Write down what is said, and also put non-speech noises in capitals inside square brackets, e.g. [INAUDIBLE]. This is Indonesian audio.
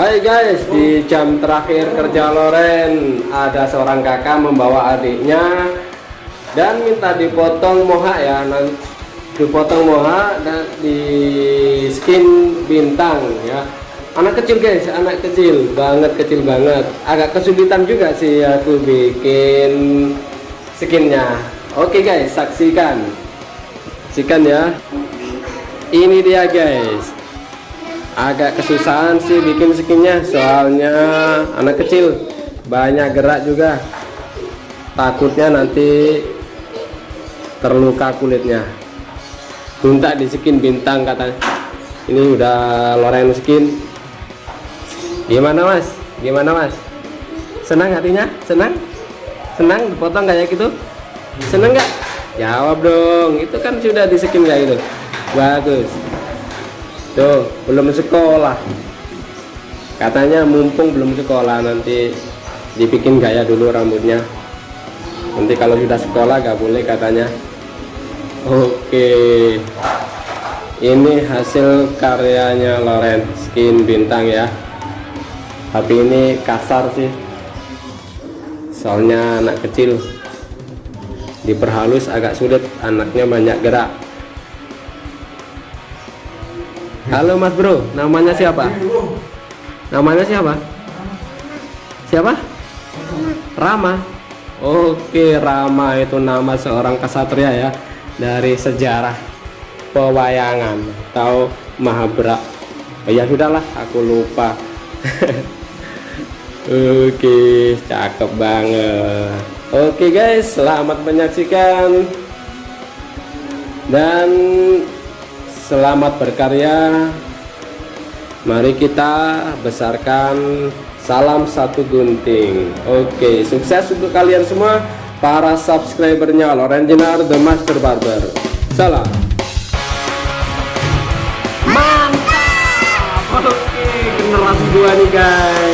Hai guys, di jam terakhir kerja Loren ada seorang kakak membawa adiknya dan minta dipotong moha ya, dipotong moha dan di skin bintang ya. Anak kecil guys, anak kecil banget kecil banget. Agak kesulitan juga sih aku bikin skinnya. Oke guys, saksikan, saksikan ya. Ini dia guys agak kesusahan sih bikin skinnya soalnya anak kecil banyak gerak juga. Takutnya nanti terluka kulitnya. Minta di skin bintang katanya. Ini udah loren skin. Gimana mas? Gimana mas? Senang hatinya? Senang? Senang? Dipotong kayak gitu? Seneng nggak? Jawab dong. Itu kan sudah di skin kayak gitu. Bagus tuh belum sekolah. Katanya mumpung belum sekolah nanti dibikin gaya dulu rambutnya. Nanti kalau sudah sekolah gak boleh katanya. Oke. Ini hasil karyanya Loren. Skin bintang ya. Tapi ini kasar sih. Soalnya anak kecil. Diperhalus agak sulit anaknya banyak gerak Halo Mas Bro, namanya siapa? Namanya siapa? Siapa? Rama. Oke, Rama itu nama seorang kesatria ya dari sejarah pewayangan atau Mahabharata. Oh, ya sudahlah, aku lupa. [LAUGHS] Oke, cakep banget. Oke guys, selamat menyaksikan dan selamat berkarya. Mari kita besarkan salam satu gunting. Oke sukses untuk kalian semua para subscribernya Loren Jenar The Master Barber. Salam. Mantap! Oke generasi dua nih guys